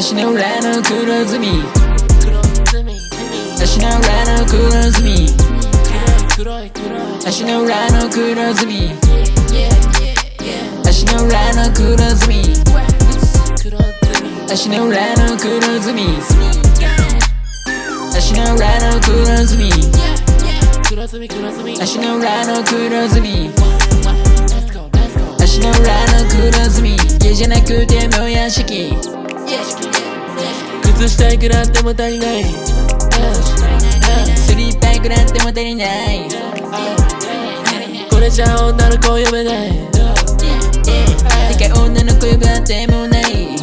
私の裏の黒ずみ。私の裏の黒ずみ。私の裏の黒ずみ。私の裏の黒ずみ。私の裏の黒ずみ。私の裏の黒ずみ。足の裏の黒ずみ。足の裏の黒ずみ。家じゃなくても屋敷。靴下いくらあっても足りない。スリッパーいくらあっても足りない。これじゃ女の子呼べない。てか女の子呼ぶあてもない。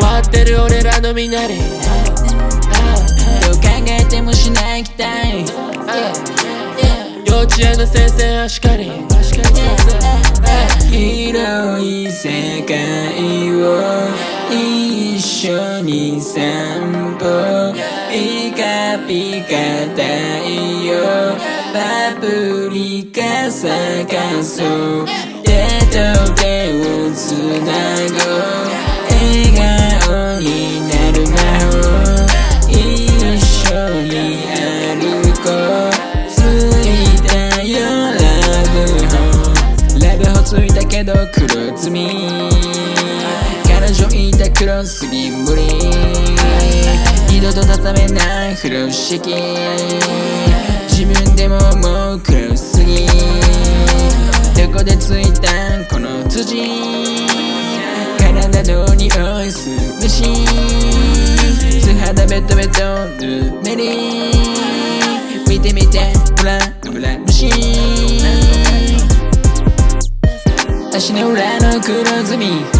割ってる俺らのみなり。どう考えてもしない期待。幼稚園の先生はしかり。に散歩ピカピカ太陽パプリカ咲かそう手と手をつなごう。笑顔になる魔法一緒に歩こう。ついたよラブホ。ラブホついたけど黒ずみ。黒すぎぶり二度と畳めない風呂敷。自分でももう黒すぎ。どこでついたこの辻。体の匂いするし。素肌ベトベトぬめり。見てみてほらブラ虫足の裏の黒ずみ。